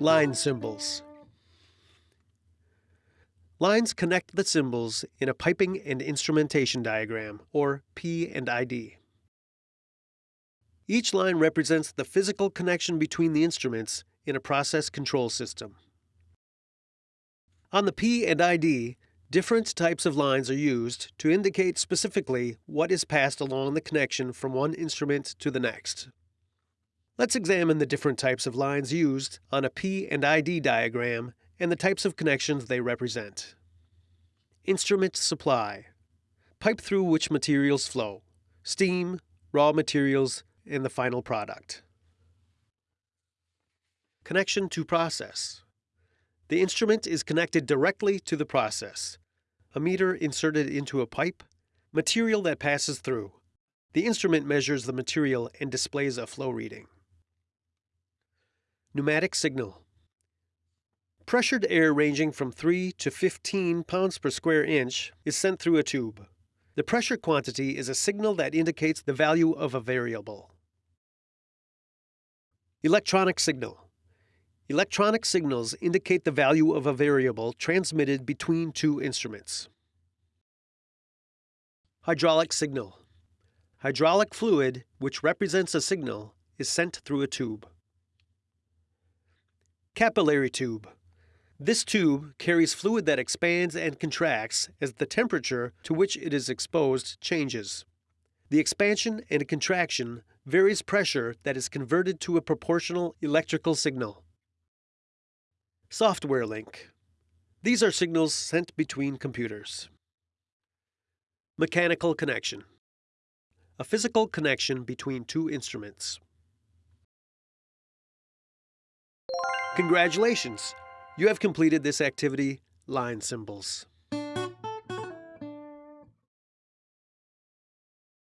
Line symbols. Lines connect the symbols in a piping and instrumentation diagram, or P and ID. Each line represents the physical connection between the instruments in a process control system. On the P and ID, different types of lines are used to indicate specifically what is passed along the connection from one instrument to the next. Let's examine the different types of lines used on a P and ID diagram and the types of connections they represent. Instrument supply. Pipe through which materials flow. Steam, raw materials, and the final product. Connection to process. The instrument is connected directly to the process. A meter inserted into a pipe, material that passes through. The instrument measures the material and displays a flow reading. Pneumatic signal. Pressured air ranging from 3 to 15 pounds per square inch is sent through a tube. The pressure quantity is a signal that indicates the value of a variable. Electronic signal. Electronic signals indicate the value of a variable transmitted between two instruments. Hydraulic signal. Hydraulic fluid, which represents a signal, is sent through a tube. Capillary tube. This tube carries fluid that expands and contracts as the temperature to which it is exposed changes. The expansion and contraction varies pressure that is converted to a proportional electrical signal. Software link. These are signals sent between computers. Mechanical connection. A physical connection between two instruments. Congratulations! You have completed this activity, line symbols.